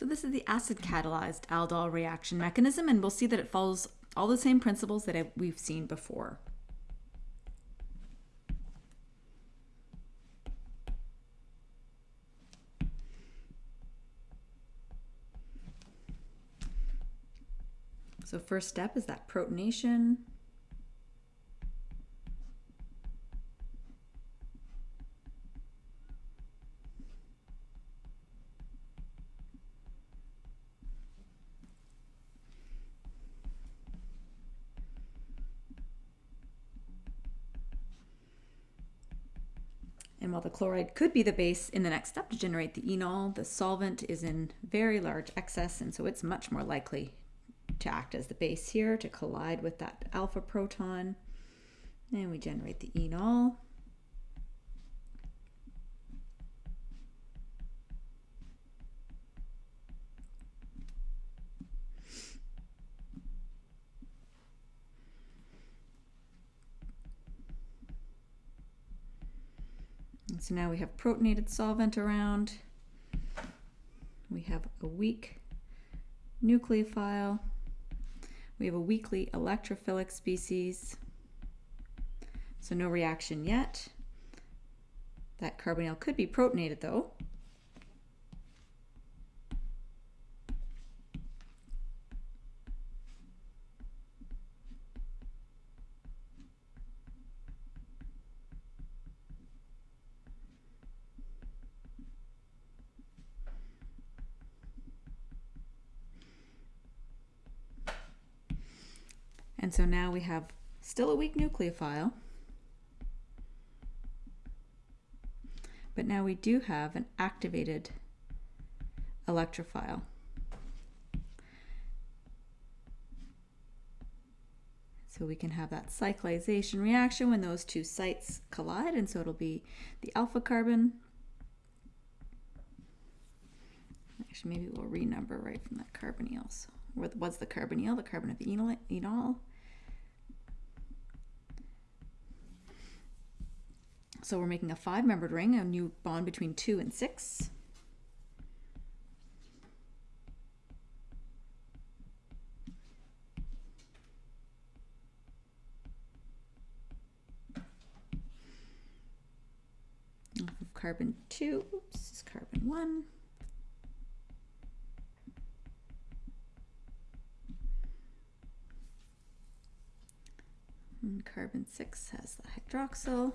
So this is the acid catalyzed aldol reaction mechanism, and we'll see that it follows all the same principles that we've seen before. So first step is that protonation. While the chloride could be the base in the next step to generate the enol, the solvent is in very large excess, and so it's much more likely to act as the base here to collide with that alpha proton. And we generate the enol. And so now we have protonated solvent around. We have a weak nucleophile. We have a weakly electrophilic species, so no reaction yet. That carbonyl could be protonated though. And so now we have still a weak nucleophile, but now we do have an activated electrophile. So we can have that cyclization reaction when those two sites collide, and so it'll be the alpha carbon. Actually, maybe we'll renumber right from that carbonyl. So what's the carbonyl? The carbon of the enol. So we're making a five-membered ring, a new bond between two and six. Off of carbon two, oops, this is carbon one. And carbon six has the hydroxyl.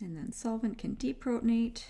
And then solvent can deprotonate.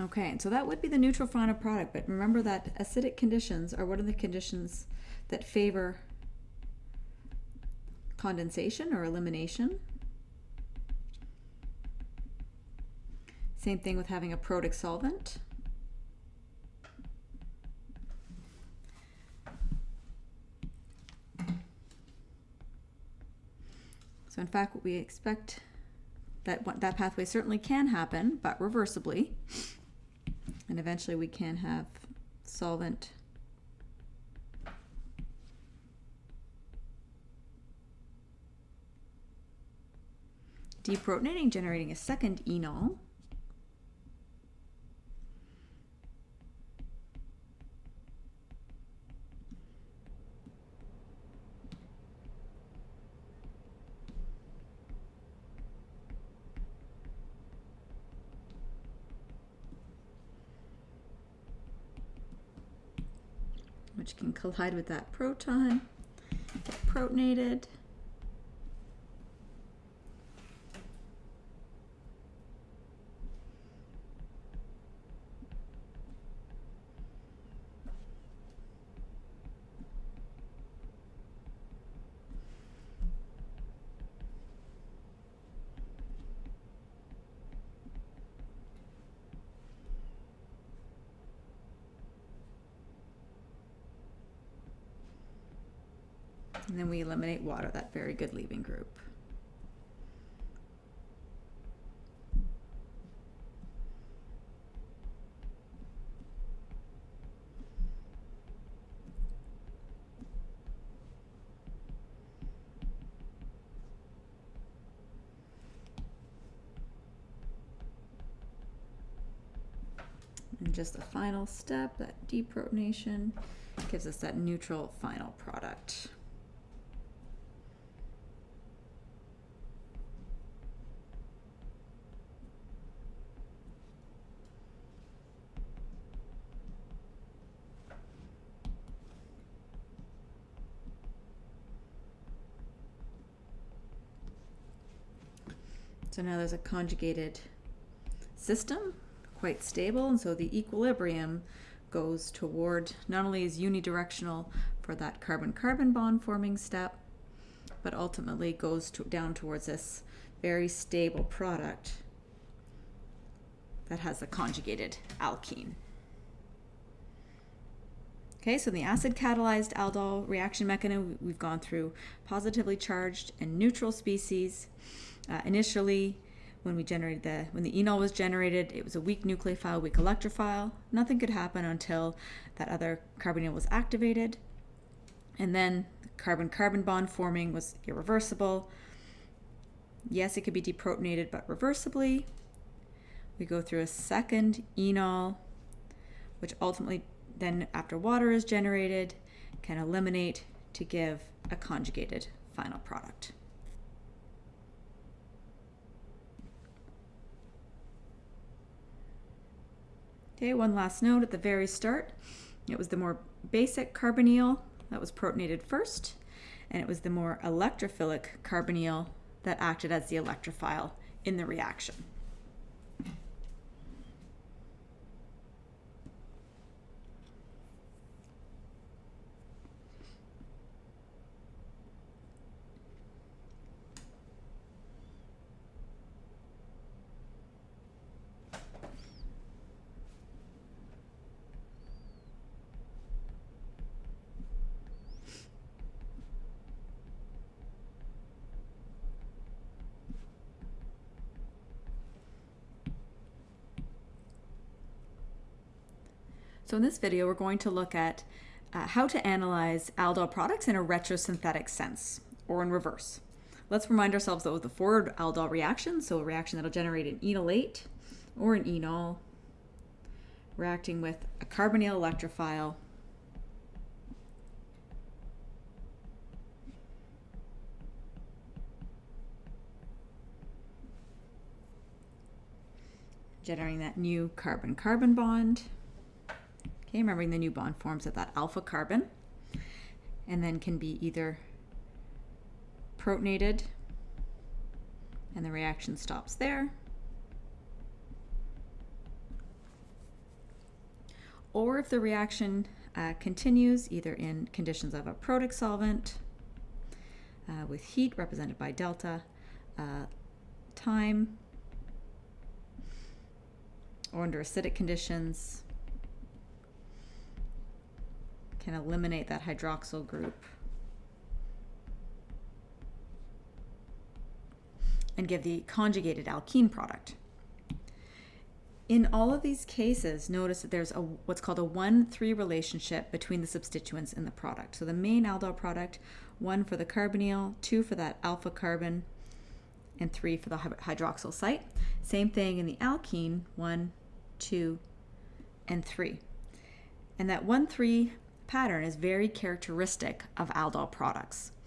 Okay, so that would be the neutral final product, but remember that acidic conditions are one of the conditions that favor condensation or elimination. Same thing with having a protic solvent. So in fact, what we expect that that pathway certainly can happen, but reversibly. And eventually we can have solvent deprotonating, generating a second enol. Which can collide with that proton, get protonated. And then we eliminate water, that very good leaving group. And just the final step, that deprotonation, gives us that neutral final product. So now there's a conjugated system, quite stable, and so the equilibrium goes toward not only is unidirectional for that carbon-carbon bond forming step, but ultimately goes to, down towards this very stable product that has a conjugated alkene. Okay, so in the acid catalyzed aldol reaction mechanism, we've gone through positively charged and neutral species. Uh, initially, when we generated the when the enol was generated, it was a weak nucleophile, weak electrophile. Nothing could happen until that other carbonyl was activated. And then carbon-carbon bond forming was irreversible. Yes, it could be deprotonated, but reversibly. We go through a second enol, which ultimately then after water is generated, can eliminate to give a conjugated final product. Okay, one last note at the very start. It was the more basic carbonyl that was protonated first, and it was the more electrophilic carbonyl that acted as the electrophile in the reaction. So in this video, we're going to look at uh, how to analyze aldol products in a retrosynthetic sense, or in reverse. Let's remind ourselves that with the forward aldol reaction, so a reaction that'll generate an enolate or an enol, reacting with a carbonyl electrophile generating that new carbon-carbon bond. Okay, remembering the new bond forms at that alpha carbon and then can be either protonated and the reaction stops there or if the reaction uh, continues either in conditions of a protic solvent uh, with heat represented by delta, uh, time, or under acidic conditions can eliminate that hydroxyl group and give the conjugated alkene product. In all of these cases, notice that there's a what's called a 1-3 relationship between the substituents in the product. So the main aldol product, 1 for the carbonyl, 2 for that alpha carbon, and 3 for the hydroxyl site. Same thing in the alkene, 1, 2, and 3. And that 1-3 pattern is very characteristic of aldol products.